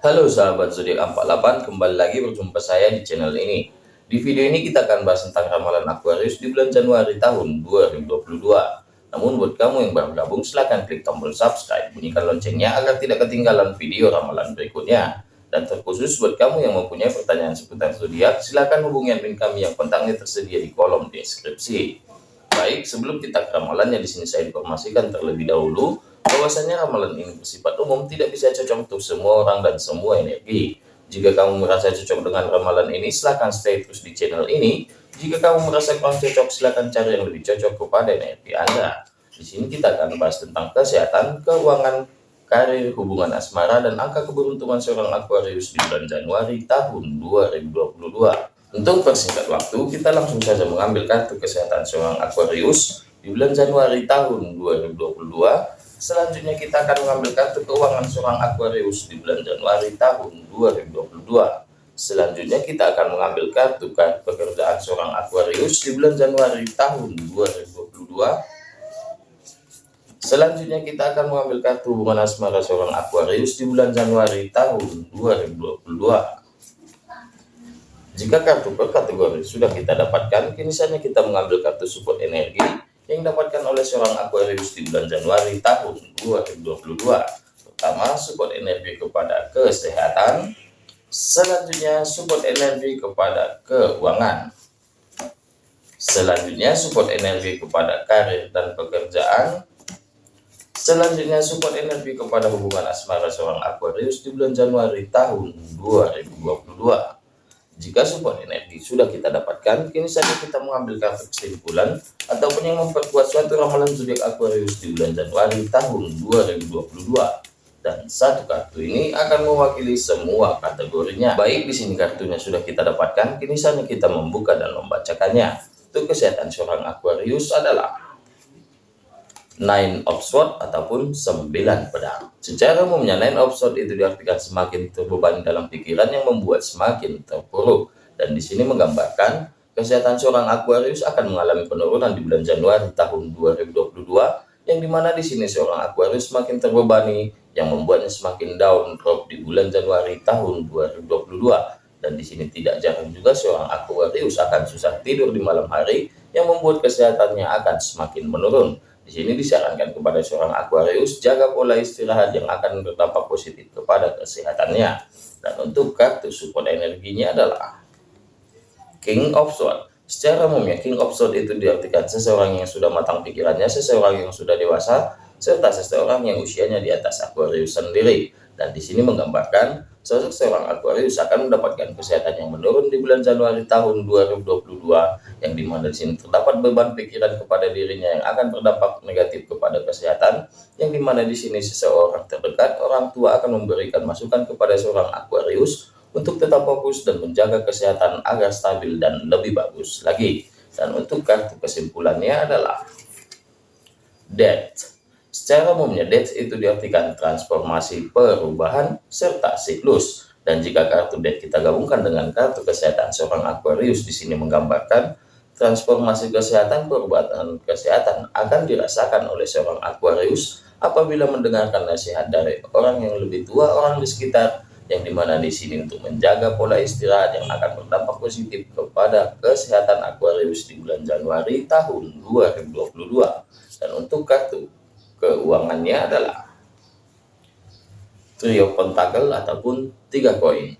Halo sahabat zodiak 48, kembali lagi berjumpa saya di channel ini. Di video ini kita akan bahas tentang ramalan Aquarius di bulan Januari tahun 2022. Namun buat kamu yang baru gabung silahkan klik tombol subscribe, bunyikan loncengnya agar tidak ketinggalan video ramalan berikutnya. Dan terkhusus buat kamu yang mempunyai pertanyaan seputar zodiak, silahkan hubungi admin kami yang kontaknya tersedia di kolom deskripsi. Baik, sebelum kita ke ramalannya di sini saya informasikan terlebih dahulu bahwasanya ramalan ini bersifat umum tidak bisa cocok untuk semua orang dan semua energi. Jika kamu merasa cocok dengan ramalan ini, silahkan stay terus di channel ini. Jika kamu merasa kurang cocok, silahkan cari yang lebih cocok kepada energi Anda. Di sini kita akan bahas tentang kesehatan, keuangan, karir, hubungan asmara, dan angka keberuntungan seorang Aquarius di bulan Januari tahun 2022. Untuk persingkat waktu, kita langsung saja mengambil kartu kesehatan seorang Aquarius di bulan Januari tahun 2022 Selanjutnya kita akan mengambil kartu keuangan seorang Aquarius di bulan Januari tahun 2022. Selanjutnya kita akan mengambil kartu kartu pekerjaan seorang Aquarius di bulan Januari tahun 2022. Selanjutnya kita akan mengambil kartu hubungan asmara seorang Aquarius di bulan Januari tahun 2022. Jika kartu per kategori sudah kita dapatkan, kini saatnya kita mengambil kartu support energi yang didapatkan oleh seorang Aquarius di bulan Januari tahun 2022. Pertama, support energi kepada kesehatan. Selanjutnya, support energi kepada keuangan. Selanjutnya, support energi kepada karir dan pekerjaan. Selanjutnya, support energi kepada hubungan asmara seorang Aquarius di bulan Januari tahun 2022. Jika support energi sudah kita dapatkan, kini saja kita mengambil kartu kesimpulan ataupun yang memperkuat suatu ramalan zodiak Aquarius di bulan Januari tahun 2022. Dan satu kartu ini akan mewakili semua kategorinya. Baik di sini kartunya sudah kita dapatkan, kini saja kita membuka dan membacakannya. Untuk kesehatan seorang Aquarius adalah nine of sword ataupun sembilan pedang. Secara umumnya nine of sword itu diartikan semakin terbebani dalam pikiran yang membuat semakin terpuruk. Dan di sini menggambarkan kesehatan seorang Aquarius akan mengalami penurunan di bulan Januari tahun 2022 yang di mana di sini seorang Aquarius semakin terbebani yang membuatnya semakin down drop di bulan Januari tahun 2022 dan di sini tidak jarang juga seorang Aquarius akan susah tidur di malam hari yang membuat kesehatannya akan semakin menurun di sini disarankan kepada seorang Aquarius jaga pola istirahat yang akan berdampak positif kepada kesehatannya. Dan untuk kartu support energinya adalah King of Swords. Secara umumnya King of Swords itu diartikan seseorang yang sudah matang pikirannya, seseorang yang sudah dewasa, serta seseorang yang usianya di atas Aquarius sendiri. Dan di sini menggambarkan Sosok seorang Aquarius akan mendapatkan kesehatan yang menurun di bulan Januari tahun 2022 yang di mana di sini terdapat beban pikiran kepada dirinya yang akan berdampak negatif kepada kesehatan yang di mana di sini seseorang terdekat orang tua akan memberikan masukan kepada seorang Aquarius untuk tetap fokus dan menjaga kesehatan agar stabil dan lebih bagus lagi dan untuk kartu kesimpulannya adalah death Secara umumnya death itu diartikan transformasi perubahan serta siklus. Dan jika kartu death kita gabungkan dengan kartu kesehatan seorang Aquarius di sini menggambarkan transformasi kesehatan perubahan kesehatan akan dirasakan oleh seorang Aquarius apabila mendengarkan nasihat dari orang yang lebih tua orang di sekitar yang di mana di sini untuk menjaga pola istirahat yang akan berdampak positif kepada kesehatan Aquarius di bulan Januari tahun 2022 dan untuk kartu keuangannya adalah trio pentakel ataupun tiga koin.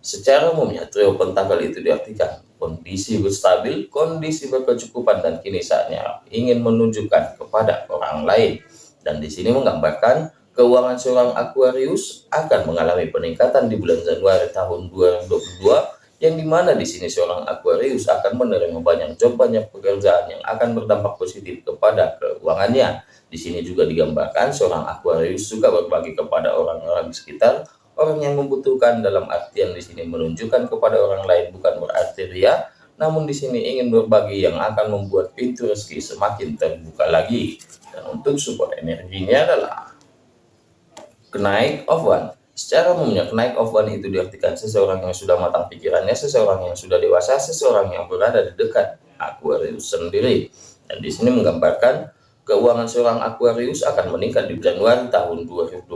Secara umumnya trio pentakel itu diartikan kondisi berstabil, kondisi berkecukupan dan kini saatnya ingin menunjukkan kepada orang lain. Dan di sini menggambarkan keuangan seorang Aquarius akan mengalami peningkatan di bulan Januari tahun 2022 yang di mana di sini seorang Aquarius akan menerima banyak job banyak pekerjaan yang akan berdampak positif kepada keuangannya di sini juga digambarkan seorang Aquarius suka berbagi kepada orang-orang di sekitar, orang yang membutuhkan dalam artian di sini menunjukkan kepada orang lain bukan berarti ria, namun di sini ingin berbagi yang akan membuat pintu rezeki semakin terbuka lagi. Dan untuk support energinya adalah kenaik of one. Secara umumnya kenaik of one itu diartikan seseorang yang sudah matang pikirannya, seseorang yang sudah dewasa, seseorang yang berada di dekat Aquarius sendiri. Dan di sini menggambarkan keuangan seorang Aquarius akan meningkat di Januari tahun 2022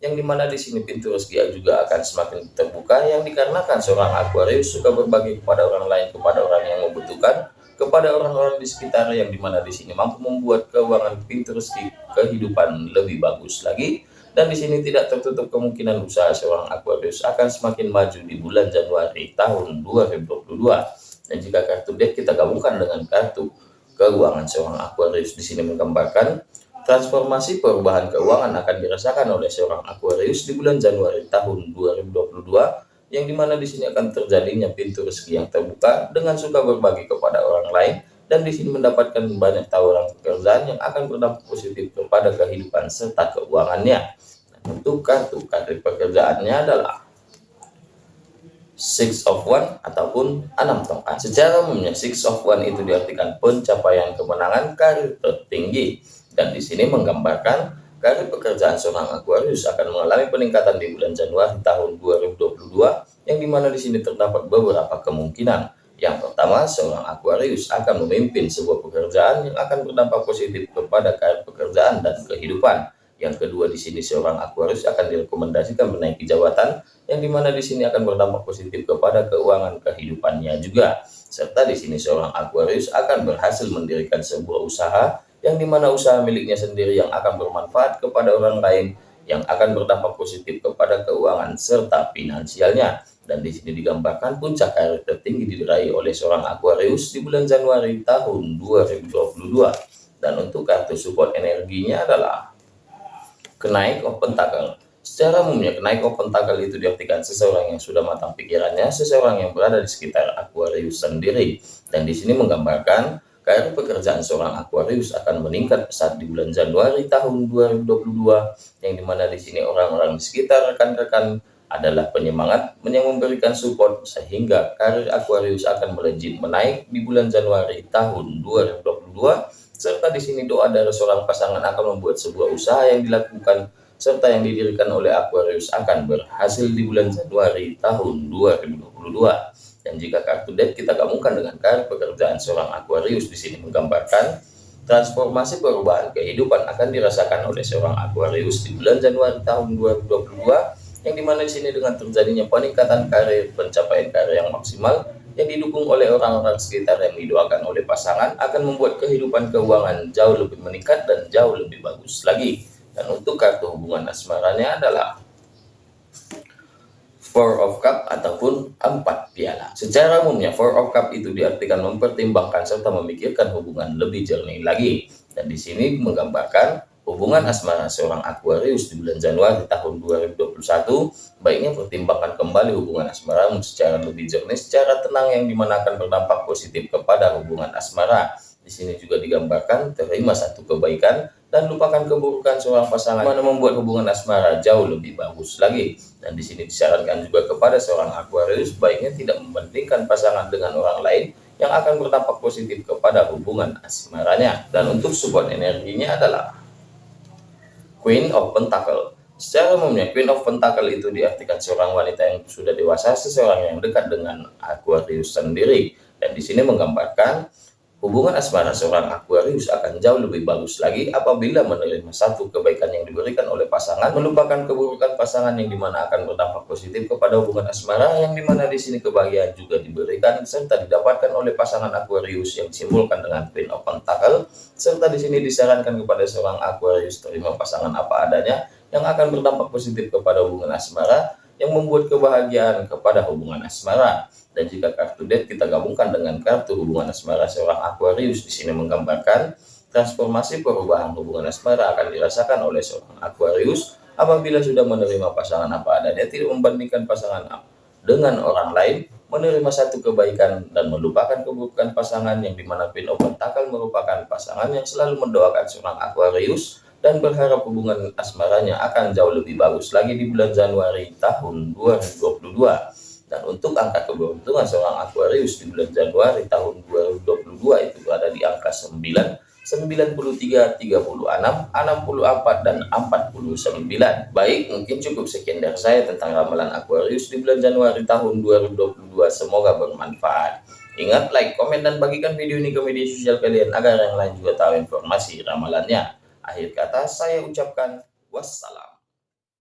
yang di mana di sini pintu rezeki juga akan semakin terbuka yang dikarenakan seorang Aquarius suka berbagi kepada orang lain kepada orang yang membutuhkan kepada orang-orang di sekitar yang di mana di sini mampu membuat keuangan pintu rezeki kehidupan lebih bagus lagi. Dan di sini tidak tertutup kemungkinan usaha seorang Aquarius akan semakin maju di bulan Januari tahun 2022 dan jika kartu deck kita gabungkan dengan kartu keuangan seorang Aquarius di sini menggambarkan transformasi perubahan keuangan akan dirasakan oleh seorang Aquarius di bulan Januari tahun 2022 yang di mana di sini akan terjadinya pintu rezeki yang terbuka dengan suka berbagi kepada orang lain dan di sini mendapatkan banyak tawaran pekerjaan yang akan berdampak positif kepada kehidupan serta keuangannya. Dan untuk kartu kartu pekerjaannya adalah Six of One ataupun enam tongkat. Secara umumnya Six of One itu diartikan pencapaian kemenangan karir tertinggi dan di sini menggambarkan Karir pekerjaan seorang Aquarius akan mengalami peningkatan di bulan Januari tahun 2022 yang di mana di sini terdapat beberapa kemungkinan. Yang pertama, seorang Aquarius akan memimpin sebuah pekerjaan yang akan berdampak positif kepada karir pekerjaan dan kehidupan. Yang kedua di sini seorang Aquarius akan direkomendasikan menaiki jabatan yang di mana di sini akan berdampak positif kepada keuangan kehidupannya juga. Serta di sini seorang Aquarius akan berhasil mendirikan sebuah usaha yang di mana usaha miliknya sendiri yang akan bermanfaat kepada orang lain yang akan berdampak positif kepada keuangan serta finansialnya. Dan di sini digambarkan puncak karir tertinggi diraih oleh seorang Aquarius di bulan Januari tahun 2022 dan untuk kartu support energinya adalah kenaik of pentacle secara umumnya kenaik of pentacle itu diartikan seseorang yang sudah matang pikirannya seseorang yang berada di sekitar Aquarius sendiri. Dan di sini menggambarkan Karir pekerjaan seorang Aquarius akan meningkat pesat di bulan Januari tahun 2022 yang di mana di sini orang-orang di sekitar rekan-rekan adalah penyemangat yang memberikan support sehingga karir Aquarius akan melejit menaik di bulan Januari tahun 2022 serta di sini doa dari seorang pasangan akan membuat sebuah usaha yang dilakukan serta yang didirikan oleh Aquarius akan berhasil di bulan Januari tahun 2022 dan jika kartu kita gabungkan dengan kartu pekerjaan seorang Aquarius di sini menggambarkan transformasi perubahan kehidupan akan dirasakan oleh seorang Aquarius di bulan Januari tahun 2022 yang di mana di sini dengan terjadinya peningkatan karir pencapaian karir yang maksimal yang didukung oleh orang-orang sekitar yang didoakan oleh pasangan akan membuat kehidupan keuangan jauh lebih meningkat dan jauh lebih bagus lagi dan untuk kartu hubungan asmaranya adalah Four of Cup ataupun empat piala. Secara umumnya Four of Cup itu diartikan mempertimbangkan serta memikirkan hubungan lebih jernih lagi. Dan di sini menggambarkan hubungan asmara seorang Aquarius di bulan Januari tahun 2021 baiknya pertimbangkan kembali hubungan asmara secara lebih jernih, secara tenang yang di mana akan berdampak positif kepada hubungan asmara. Di sini juga digambarkan terima satu kebaikan dan lupakan keburukan seorang pasangan mana membuat hubungan asmara jauh lebih bagus lagi. Dan di sini disarankan juga kepada seorang Aquarius baiknya tidak membandingkan pasangan dengan orang lain yang akan berdampak positif kepada hubungan asmaranya. Dan untuk support energinya adalah Queen of Pentacle. Secara umumnya Queen of Pentacle itu diartikan seorang wanita yang sudah dewasa, seseorang yang dekat dengan Aquarius sendiri. Dan di sini menggambarkan Hubungan asmara seorang Aquarius akan jauh lebih bagus lagi apabila menerima satu kebaikan yang diberikan oleh pasangan, melupakan keburukan pasangan yang di mana akan berdampak positif kepada hubungan asmara yang di mana di sini kebahagiaan juga diberikan serta didapatkan oleh pasangan Aquarius yang disimbolkan dengan Queen of Pentacle serta di sini disarankan kepada seorang Aquarius terima pasangan apa adanya yang akan berdampak positif kepada hubungan asmara yang membuat kebahagiaan kepada hubungan asmara. Dan jika kartu debt kita gabungkan dengan kartu hubungan asmara seorang Aquarius di sini menggambarkan transformasi perubahan hubungan asmara akan dirasakan oleh seorang Aquarius apabila sudah menerima pasangan apa adanya tidak membandingkan pasangan dengan orang lain menerima satu kebaikan dan melupakan keburukan pasangan yang di mana Queen Pentacle merupakan pasangan yang selalu mendoakan seorang Aquarius dan berharap hubungan asmaranya akan jauh lebih bagus lagi di bulan Januari tahun 2022 dan untuk angka keberuntungan seorang Aquarius di bulan Januari tahun 2022 itu ada di angka 9, 93, 36, 64, dan 49. Baik, mungkin cukup sekian dari saya tentang ramalan Aquarius di bulan Januari tahun 2022. Semoga bermanfaat. Ingat, like, komen, dan bagikan video ini ke media sosial kalian agar yang lain juga tahu informasi ramalannya. Akhir kata, saya ucapkan wassalam.